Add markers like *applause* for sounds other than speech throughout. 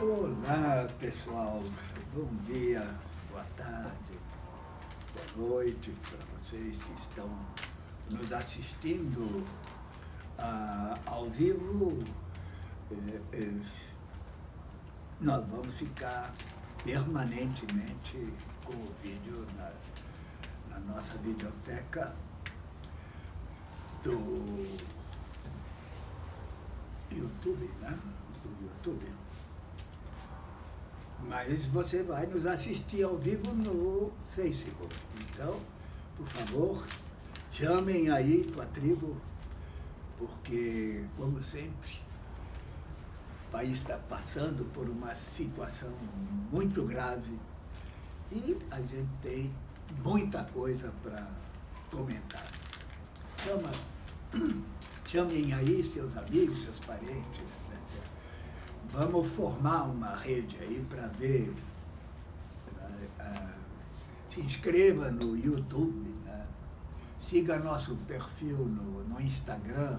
Olá pessoal, bom dia, boa tarde, boa noite para vocês que estão nos assistindo ah, ao vivo. Eh, eh, nós vamos ficar permanentemente com o vídeo na, na nossa videoteca do YouTube, né? Do YouTube. Mas você vai nos assistir ao vivo no Facebook. Então, por favor, chamem aí tua tribo, porque, como sempre, o país está passando por uma situação muito grave e a gente tem muita coisa para comentar. Chama, *clears throat* chamem aí seus amigos, seus parentes, vamos formar uma rede aí para ver, uh, se inscreva no YouTube, né? siga nosso perfil no, no Instagram,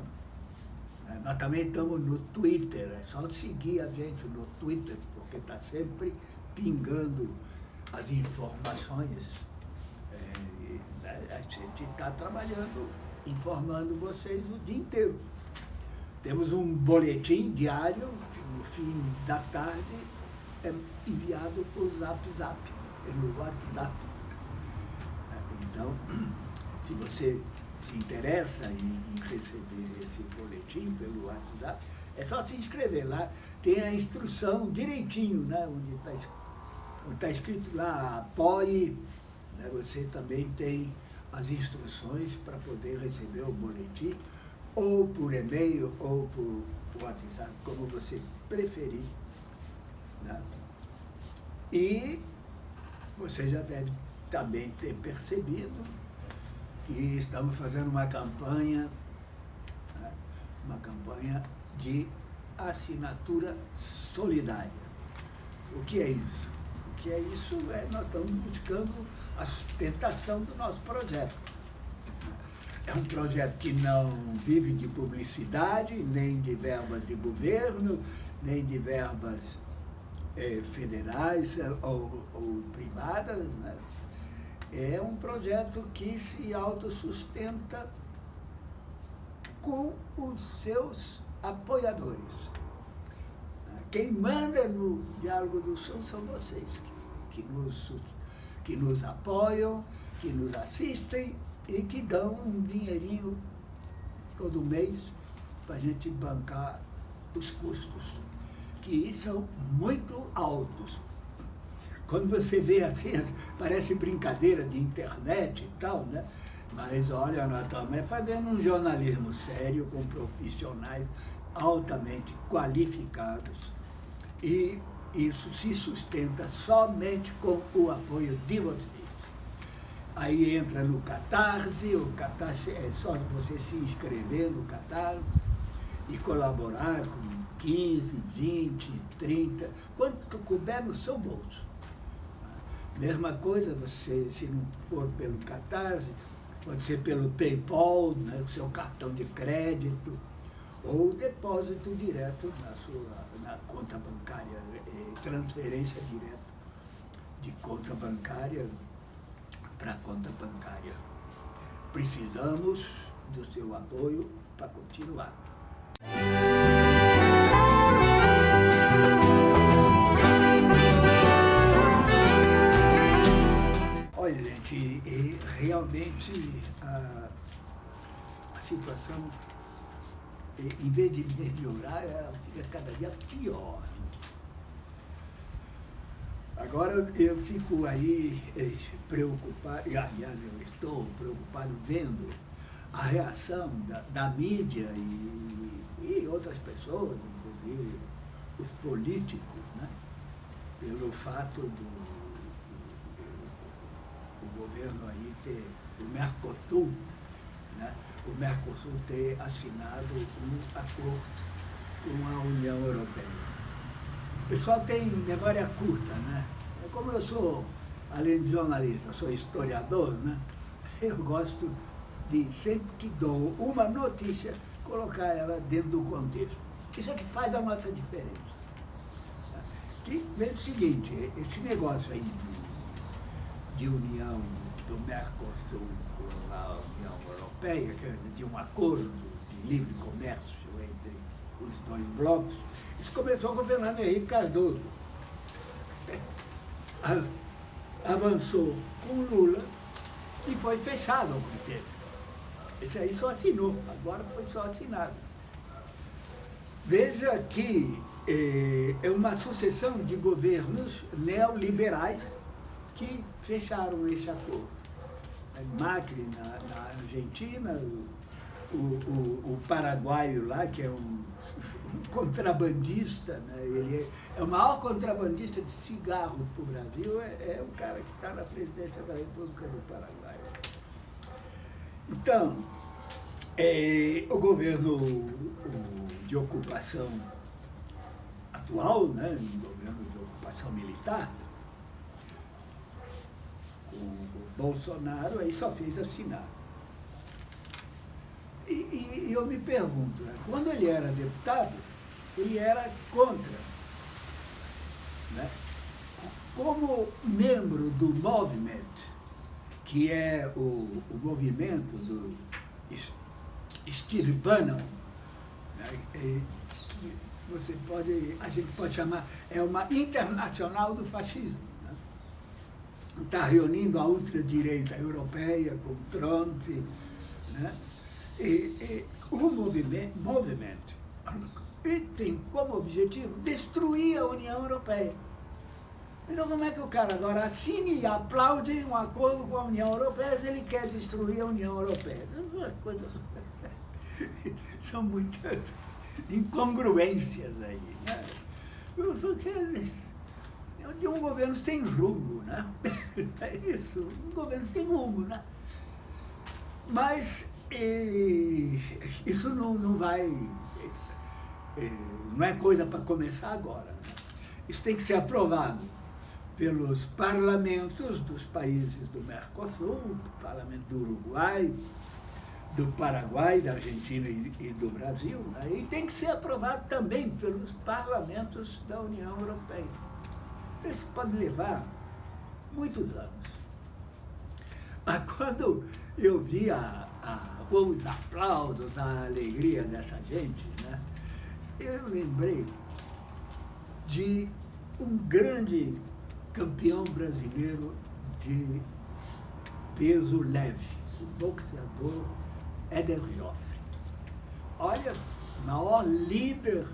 né? nós também estamos no Twitter, é só seguir a gente no Twitter, porque está sempre pingando as informações. É, a gente está trabalhando, informando vocês o dia inteiro. Temos um boletim diário, no fim da tarde, é enviado por Zap Zap, pelo WhatsApp. Então, *clears throat* se você se interessa em, receber esse boletim pelo WhatsApp, é só se inscrever lá, tem a instrução direitinho, né, onde está tá escrito lá, apoie, né, você também tem as instruções para poder receber o boletim ou por e-mail, ou por WhatsApp, como você preferir. Né? E você já deve também ter percebido que estamos fazendo uma campanha, né? uma campanha de assinatura solidária. O que é isso? O que é isso? É, nós estamos buscando a sustentação do nosso projeto. É um projeto que não vive de publicidade, nem de verbas de governo, nem de verbas é, federais eh, ou, ou privadas. Né? É um projeto que se autossustenta com os seus apoiadores. Quem manda no Diálogo do Sul são vocês, que, que, nos, que nos apoiam, que nos assistem e que dão um dinheirinho todo mês para a gente bancar os custos, que são muito altos. Quando você vê assim, parece brincadeira de internet e tal, né? Mas olha, nós estamos fazendo um jornalismo sério com profissionais altamente qualificados e isso se sustenta somente com o apoio de vocês. Aí entra no Catarse, o Catarse é só você se inscrever no Catarse e colaborar com 15, 20, 30, quanto couber no seu bolso. Mesma coisa, você, se não for pelo Catarse, pode ser pelo PayPal, né, o seu cartão de crédito, ou depósito direto na sua na conta bancária, eh, transferência direta de conta bancária para a conta bancária. Precisamos do seu apoio para continuar. Olha, gente, realmente a, a situação, em vez de melhorar, ela fica cada dia pior. Agora eu fico aí eh, preocupado, e aliás eu estou preocupado vendo a reação da, da mídia e, e, outras pessoas, inclusive os políticos, né, pelo fato do, o governo aí ter, o Mercosul, né, o Mercosul ter assinado um acordo com a União Europeia. O pessoal tem memória curta, né? Como eu sou, além de jornalista, sou historiador, né? *laughs* Eu gosto de, sempre que dou uma notícia, colocar ela dentro do contexto. Isso é que faz a nossa diferença. que vem o seguinte, esse negócio aí de, de união do Mercosul com a União Europeia, de um acordo de livre comércio entre os dois blocos, isso começou com o Fernando Henrique Cardoso. Avançou com Lula e foi fechado ao tempo. Esse aí só assinou, agora foi só assinado. Veja que eh, é uma sucessão de governos neoliberais que fecharam esse acordo. Macri na, na Argentina, o, o, o, paraguaio lá, que é um contrabandista, né? ele é, é, o maior contrabandista de cigarro para o Brasil, é, é o cara que está na presidência da República do Paraguai. Então, é, o governo o, de ocupação atual, né, um governo de ocupação militar, o, o Bolsonaro aí só fez assinar. E, e, e eu me pergunto, né, quando ele era deputado, ele era contra. Né? Como membro do movimento, que é o, o movimento do Steve Bannon, né, que você pode, a gente pode chamar, é uma internacional do fascismo. Está né? reunindo a ultradireita europeia com Trump. Né? E, e o movimento, movimento tem como objetivo destruir a União Europeia. Então como é que o cara agora assine e aplaude um acordo com a União Europeia se ele quer destruir a União Europeia? É coisa... *laughs* São muitas incongruências aí. Né? É de um governo sem rumo, né? *laughs* É isso, um governo sem rumo, né? Mas e, isso não, não vai, não é coisa para começar agora. Né? Isso tem que ser aprovado pelos parlamentos dos países do Mercosul, do parlamento do Uruguai, do Paraguai, da Argentina e, e do Brasil, né? e tem que ser aprovado também pelos parlamentos da União Europeia. Então, isso pode levar muitos anos. Mas quando eu vi a, a, os aplausos, a alegria dessa gente, né? eu lembrei de um grande campeão brasileiro de peso leve, o boxeador Éder Joffre. Olha, maior líder,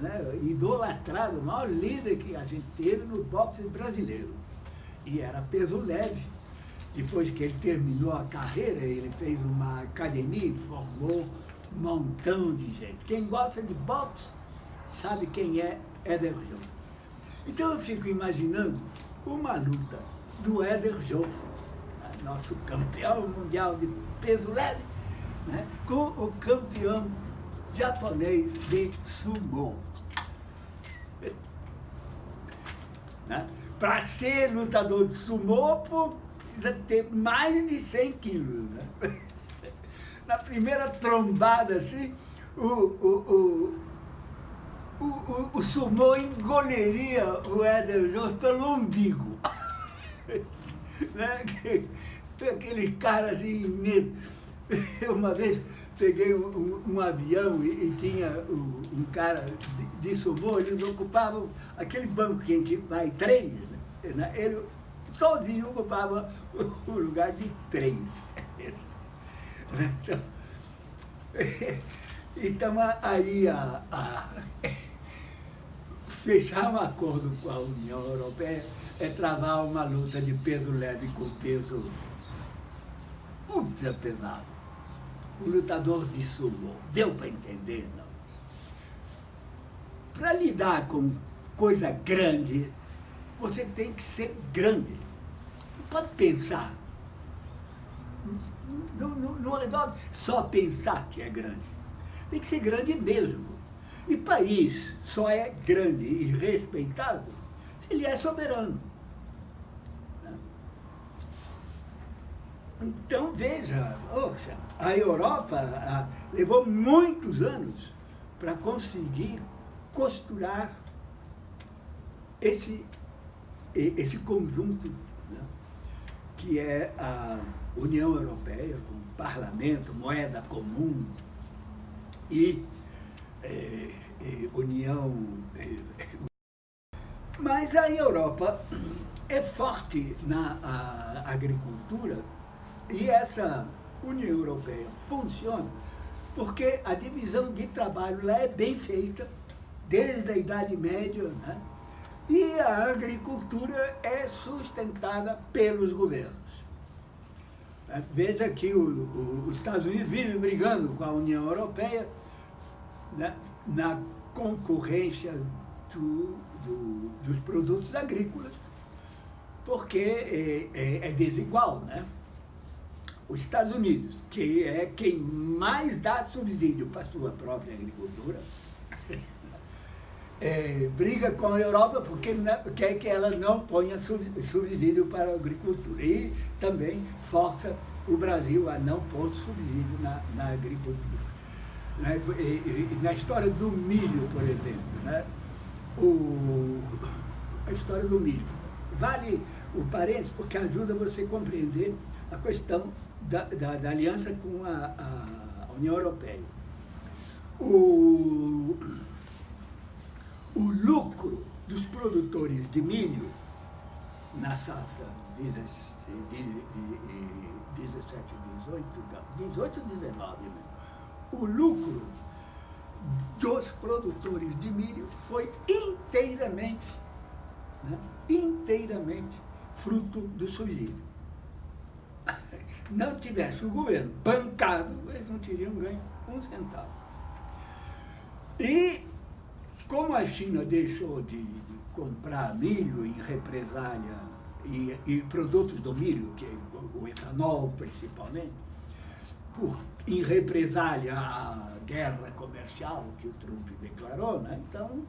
né, idolatrado, o maior líder que a gente teve no boxe brasileiro. E era peso leve. Depois que ele terminou a carreira, ele fez uma academia e formou um montão de gente. Quem gosta de boxe sabe quem é Éder Joffre. Então eu fico imaginando uma luta do Éder né, nosso campeão mundial de peso leve, né, com o campeão japonês de sumo. *laughs* né? Para ser lutador de sumo, precisa ter mais de 100 quilos. Né? *laughs* Na primeira trombada, assim, o, o, o, o, o sumô engoliria o Éder Jones pelo umbigo. *laughs* né? Aquele cara assim, medo. *laughs* uma vez peguei um, um, um avião e, e tinha um, um, cara de, de sumô, eles ocupavam aquele banco que a gente vai três, né? ele sozinho ocupava o lugar de três. Então, *laughs* então aí a, a, fechar um acordo com a União Europeia é travar uma luta de peso leve com peso ultra pesado o lutador de sumo. Deu para entender, não? Para lidar com coisa grande, você tem que ser grande. Não pode pensar. Não, não, resolve só pensar que é grande. Tem que ser grande mesmo. E país só é grande e respeitado se ele é soberano. Então, veja, a Europa a, levou muitos anos para conseguir costurar esse, esse conjunto né, que é a União Europeia, com parlamento, moeda comum e é, é, União... É, mas a Europa é forte na agricultura e essa União Europeia funciona porque a divisão de trabalho lá é bem feita, desde a Idade Média, né? E a agricultura é sustentada pelos governos. É, veja que o, o, os Estados Unidos vivem brigando com a União Europeia né, na concorrência do, do, dos produtos agrícolas, porque é, é, é desigual, né? Os Estados Unidos, que é quem mais dá subsídio para a sua própria agricultura, é, briga com a Europa porque não, quer que ela não ponha subsídio para a agricultura. E também força o Brasil a não pôr subsídio na, na agricultura. Né? E, e, na história do milho, por exemplo, né? o, a história do milho. Vale o parênteses porque ajuda você a compreender a questão da, da, da aliança com a, a, União Europeia. O, lucro dos produtores de milho na safra 17, 18, 18, 19 mesmo, o lucro dos produtores de milho foi inteiramente, né, inteiramente fruto do subsídio não tivesse o governo bancado, eles não teriam ganho um centavo. E como a China deixou de, de comprar milho em represália e, e, produtos do milho, que é o, etanol principalmente, por, em represália à guerra comercial que o Trump declarou, né? então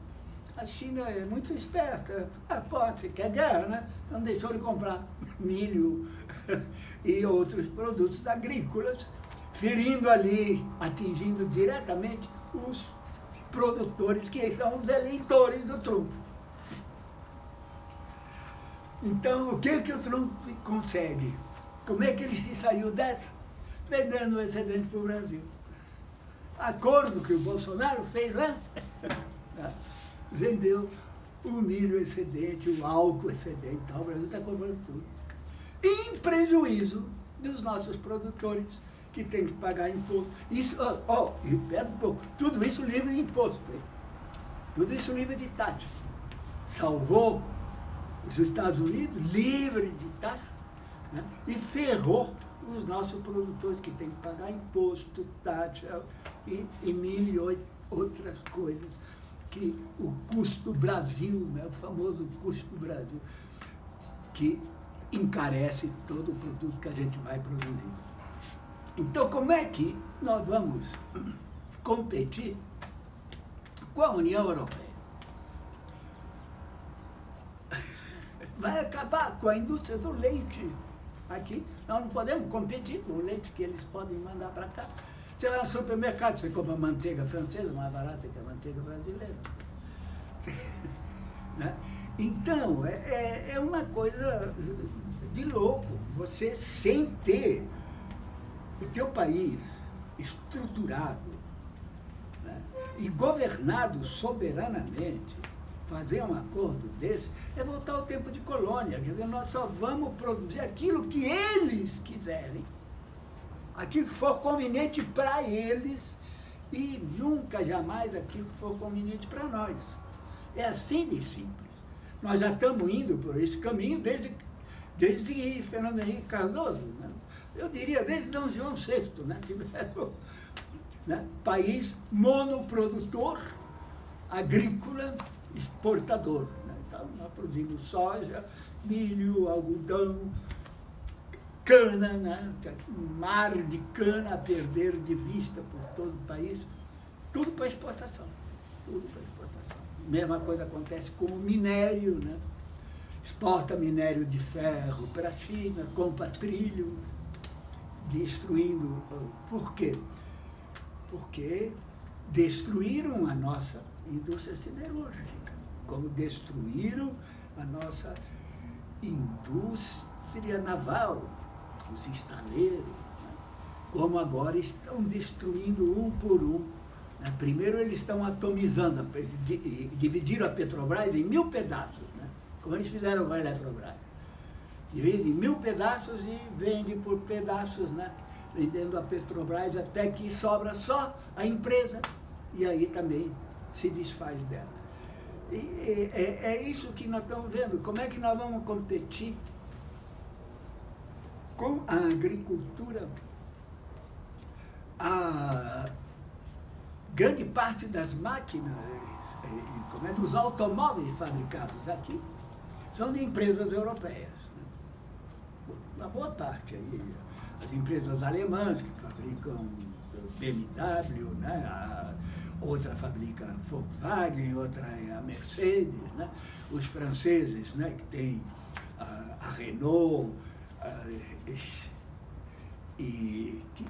a China é muito esperta. Ah, pode, quer guerra, né? Então deixou de comprar milho *laughs* e outros produtos agrícolas, ferindo ali, atingindo diretamente os produtores que são os eleitores do Trump. Então, o que, que o Trump consegue? Como é que ele se saiu dessa? Vendendo o excedente para o Brasil. Acordo que o Bolsonaro fez lá, *laughs* vendeu o milho excedente, o álcool excedente, tal, o Brasil está comprando tudo. Em prejuízo dos nossos produtores, que têm que pagar imposto. Isso, ó, oh, oh, um pouco, tudo isso livre de imposto, hein? tudo isso livre de taxa. Salvou os Estados Unidos livre de taxa né? e ferrou os nossos produtores que têm que pagar imposto, taxa e, e mil e outras coisas que o custo Brasil, né, o famoso custo Brasil, que encarece todo o produto que a gente vai produzir. Então, como é que nós vamos competir com a União Europeia? Vai acabar com a indústria do leite aqui. Nós não podemos competir com o leite que eles podem mandar para cá. Você vai no supermercado, você compra manteiga francesa, mais barata que a manteiga brasileira. *laughs* né? Então, é, é, é uma coisa de louco. Você, sem ter o teu país estruturado né? e governado soberanamente, fazer um acordo desse é voltar ao tempo de colônia. Quer dizer, nós só vamos produzir aquilo que eles quiserem aquilo que for conveniente para eles e nunca, jamais aquilo que for conveniente para nós. É assim de simples. Nós já estamos indo por esse caminho desde, desde Fernando Henrique Cardoso, né? eu diria desde D. João VI, né? Tiveram, né? país monoprodutor, agrícola, exportador. Né? Então, nós produzimos soja, milho, algodão, cana, né? mar de cana a perder de vista por todo o país, tudo para exportação, tudo para exportação. Mesma coisa acontece com o minério, né? exporta minério de ferro para a China, compra trilho, destruindo. Por quê? Porque destruíram a nossa indústria siderúrgica. Como destruíram a nossa indústria naval, os estaleiros, né? como agora estão destruindo um por um. Né? Primeiro eles estão atomizando, dividiram a Petrobras em mil pedaços, né? como eles fizeram com a Eletrobras. Divide em mil pedaços e vende por pedaços, né? vendendo a Petrobras até que sobra só a empresa e aí também se desfaz dela. E é, é isso que nós estamos vendo. Como é que nós vamos competir com a agricultura? A grande parte das máquinas, é, como é, dos automóveis fabricados aqui, são de empresas europeias. Né? Uma boa parte aí. As empresas alemãs que fabricam BMW, né? A, outra fabrica Volkswagen, outra é a Mercedes, né? os franceses né? que tem a, a Renault a, e que,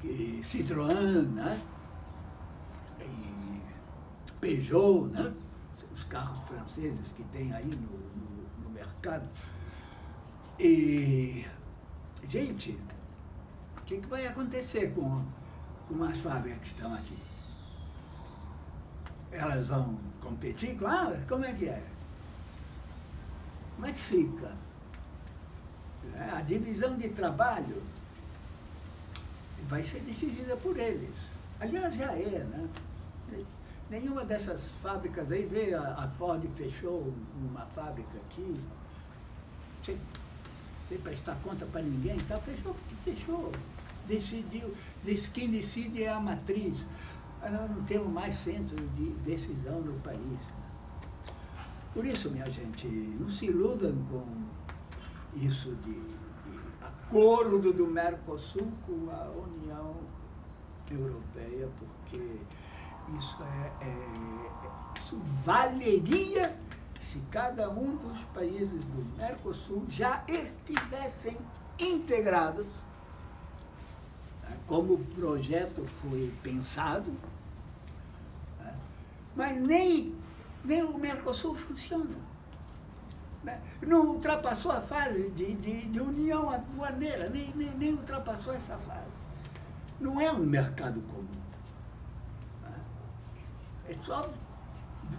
que Citroën, né? e Peugeot, né? os carros franceses que tem aí no, no, no mercado. E, gente, o que, que vai acontecer com, com as fábricas que estão aqui? Elas vão competir com elas? Como é que é? Como é que fica? É, a divisão de trabalho vai ser decidida por eles. Aliás, já é, né? Nenhuma dessas fábricas aí, vê, a, Ford fechou uma fábrica aqui, sem, sem prestar conta para ninguém, tá? fechou porque fechou. Decidiu, quem decide é a matriz nós não temos mais centro de decisão no país. Né? Por isso, minha gente, não se iludam com isso de, de acordo do Mercosul com a União Europeia, porque isso, é, é, isso valeria se cada um dos países do Mercosul já estivessem integrados, né, como o projeto foi pensado, mas nem, nem o Mercosul funciona. Né? Não ultrapassou a fase de, de, de união aduaneira, nem, nem, nem ultrapassou essa fase. Não é um mercado comum. Né? É só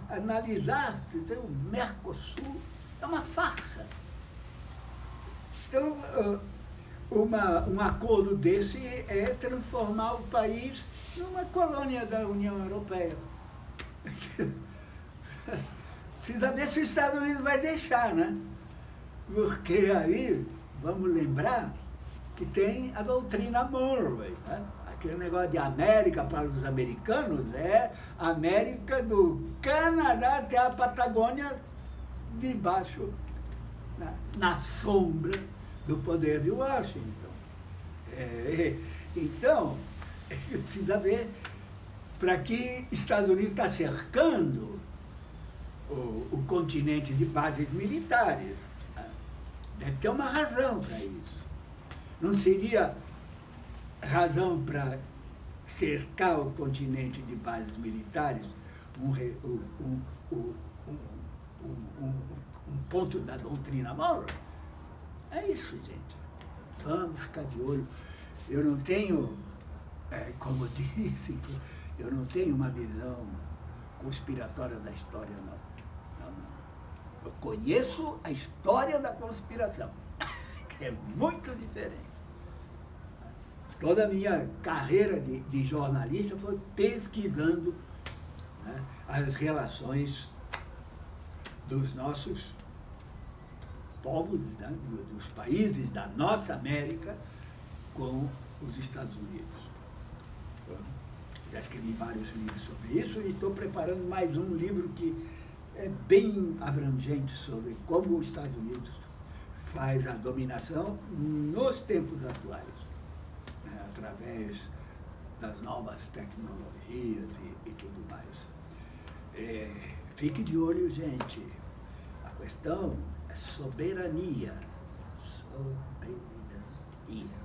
analisar, dizer, o Mercosul é uma farsa. Então, uma, um acordo desse é transformar o país numa colônia da União Europeia. *laughs* Precisa ver se os Estados Unidos vai deixar, né? Porque aí, vamos lembrar que tem a doutrina Monroe, né? Aquele negócio de América para os americanos é América do Canadá até a Patagônia, debaixo, na, na sombra do poder de Washington. É, então, *laughs* precisa ver para que Estados Unidos está cercando o, o, continente de bases militares. Deve ter uma razão para isso. Não seria razão para cercar o continente de bases militares um, um, um, um ponto da doutrina Monroe? É isso, gente. Vamos ficar de olho. Eu não tenho, é, como *laughs* disse, eu não tenho uma visão conspiratória da história, não. não, não. Eu conheço a história da conspiração, *laughs* que é muito diferente. Toda a minha carreira de, de jornalista foi pesquisando né, as relações dos nossos povos, né, dos países da nossa América com os Estados Unidos. Já escrevi vários livros sobre isso e estou preparando mais um livro que é bem abrangente sobre como os Estados Unidos faz a dominação nos tempos atuais, né, através das novas tecnologias e, e tudo mais. É, fique de olho, gente. A questão é soberania. Soberania.